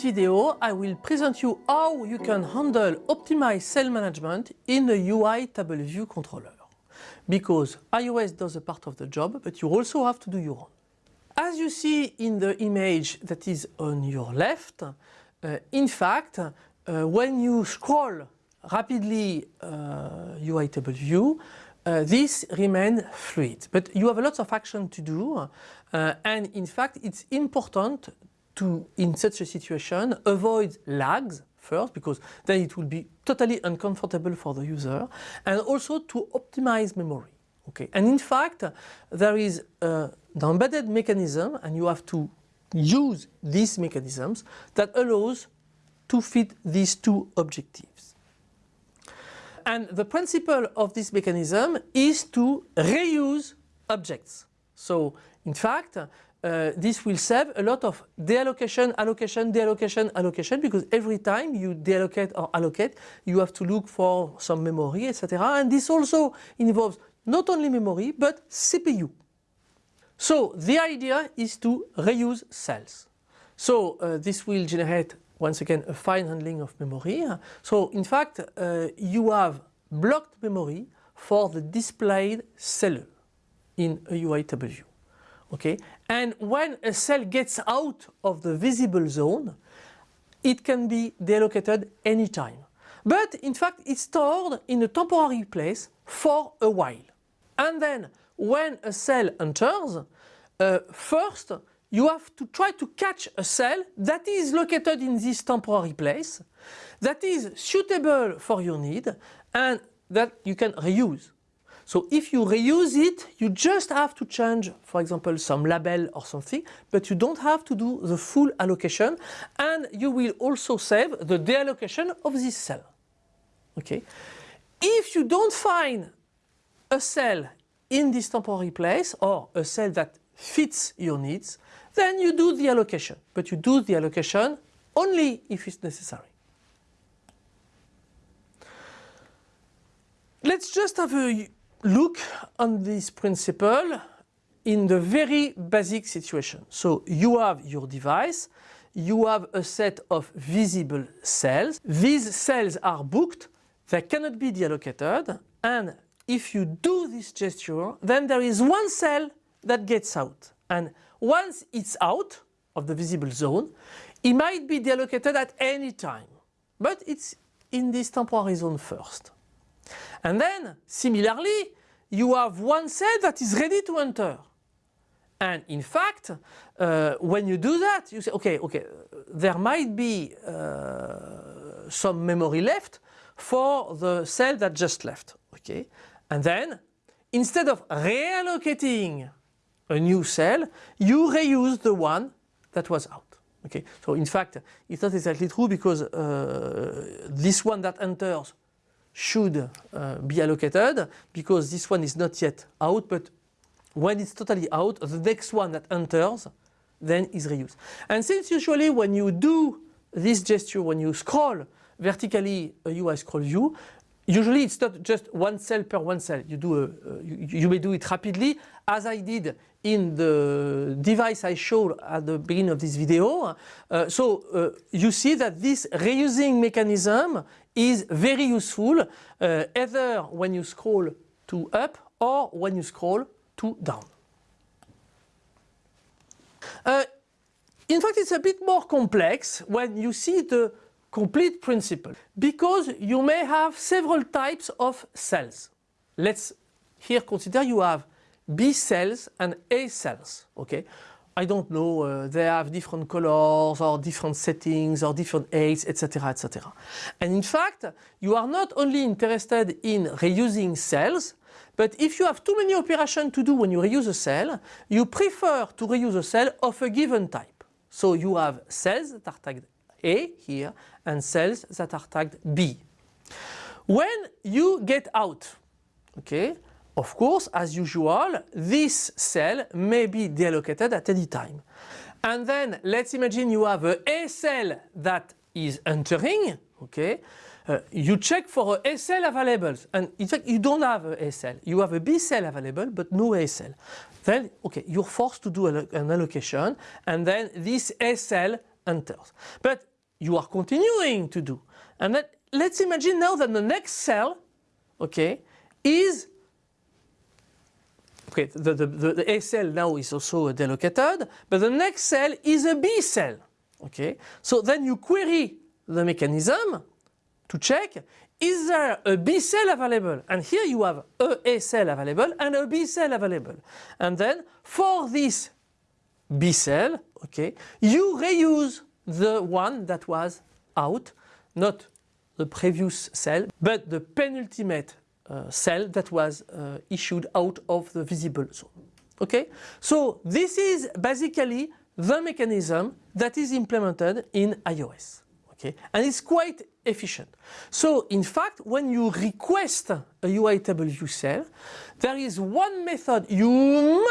this video, I will present you how you can handle optimized cell management in a UI table view controller. Because iOS does a part of the job, but you also have to do your own. As you see in the image that is on your left, uh, in fact, uh, when you scroll rapidly uh, UI table view, uh, this remains fluid. But you have a lot of action to do uh, and in fact it's important to, in such a situation, avoid lags first because then it will be totally uncomfortable for the user and also to optimize memory. Okay, and in fact there is uh, the embedded mechanism and you have to use these mechanisms that allows to fit these two objectives. And the principle of this mechanism is to reuse objects. So in fact, uh, this will save a lot of deallocation, allocation, deallocation, allocation because every time you deallocate or allocate you have to look for some memory etc. And this also involves not only memory but CPU. So the idea is to reuse cells. So uh, this will generate once again a fine handling of memory. So in fact uh, you have blocked memory for the displayed cell in a UI table view okay? And when a cell gets out of the visible zone it can be deallocated anytime. But in fact it's stored in a temporary place for a while. And then when a cell enters uh, first you have to try to catch a cell that is located in this temporary place that is suitable for your need and that you can reuse so if you reuse it, you just have to change, for example, some label or something, but you don't have to do the full allocation and you will also save the deallocation of this cell. Okay. If you don't find a cell in this temporary place or a cell that fits your needs, then you do the allocation, but you do the allocation only if it's necessary. Let's just have a look on this principle in the very basic situation. So you have your device, you have a set of visible cells. These cells are booked, they cannot be deallocated and if you do this gesture then there is one cell that gets out and once it's out of the visible zone it might be deallocated at any time but it's in this temporary zone first. And then similarly you have one cell that is ready to enter. And in fact, uh, when you do that, you say, okay, okay, there might be uh, some memory left for the cell that just left, okay? And then, instead of reallocating a new cell, you reuse the one that was out. Okay, so in fact, it's not exactly true because uh, this one that enters should uh, be allocated because this one is not yet out but when it's totally out the next one that enters then is reused. And since usually when you do this gesture when you scroll vertically a UI scroll view usually it's not just one cell per one cell you do a, uh, you, you may do it rapidly as I did in the device I showed at the beginning of this video. Uh, so uh, you see that this reusing mechanism is very useful uh, either when you scroll to up or when you scroll to down. Uh, in fact it's a bit more complex when you see the complete principle because you may have several types of cells. Let's here consider you have B cells and A cells. Okay, I don't know, uh, they have different colors or different settings or different aids, etc, etc. And in fact, you are not only interested in reusing cells, but if you have too many operations to do when you reuse a cell, you prefer to reuse a cell of a given type. So you have cells that are tagged A here and cells that are tagged B. When you get out, okay, of course, as usual, this cell may be deallocated at any time. And then let's imagine you have a A cell that is entering, okay? Uh, you check for a cell available and in fact you don't have a cell. You have a B cell available but no A cell. Then okay, you're forced to do an allocation and then this A cell enters. But you are continuing to do. And let, let's imagine now that the next cell, okay, is Okay, the, the, the, A cell now is also a delocated, but the next cell is a B cell. Okay, so then you query the mechanism to check is there a B cell available? And here you have a A cell available and a B cell available. And then for this B cell, okay, you reuse the one that was out, not the previous cell, but the penultimate cell that was uh, issued out of the visible zone. Okay, so this is basically the mechanism that is implemented in iOS. Okay, and it's quite efficient. So in fact, when you request a UI table view cell, there is one method you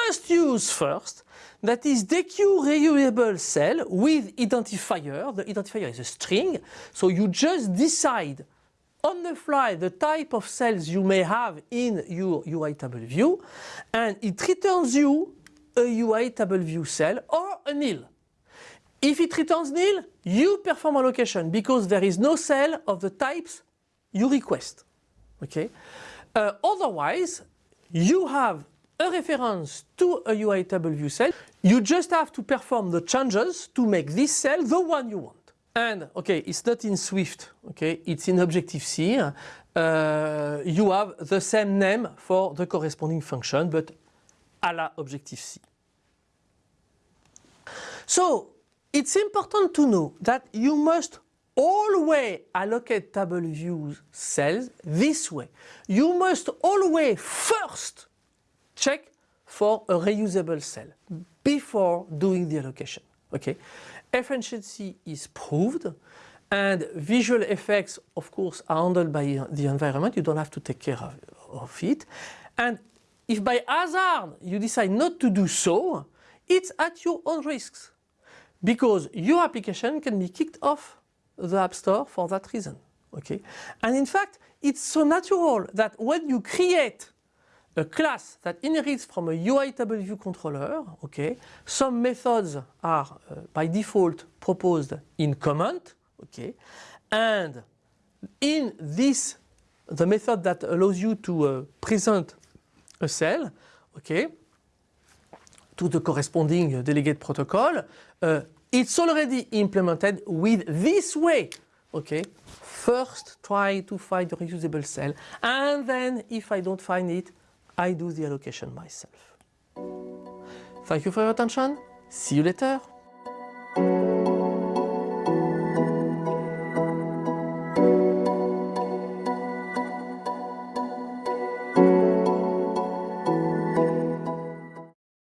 must use first that is dequeue reusable cell with identifier. The identifier is a string, so you just decide on the fly the type of cells you may have in your UI table view and it returns you a UI table view cell or a nil. If it returns nil, you perform allocation because there is no cell of the types you request. Okay. Uh, otherwise, you have a reference to a UI table view cell. You just have to perform the changes to make this cell the one you want. And okay, it's not in Swift, okay, it's in Objective-C. Uh, you have the same name for the corresponding function, but a la Objective-C. So it's important to know that you must always allocate table views cells this way. You must always first check for a reusable cell before doing the allocation. Okay, efficiency is proved and visual effects of course are handled by the environment. You don't have to take care of, of it. And if by hazard you decide not to do so, it's at your own risks because your application can be kicked off the App Store for that reason. Okay? And in fact, it's so natural that when you create a class that inherits from a UI table view controller, okay, some methods are uh, by default proposed in comment, okay, and in this, the method that allows you to uh, present a cell, okay, to the corresponding delegate protocol, uh, it's already implemented with this way. Okay, first try to find a reusable cell and then if I don't find it, I do the allocation myself. Thank you for your attention. See you later.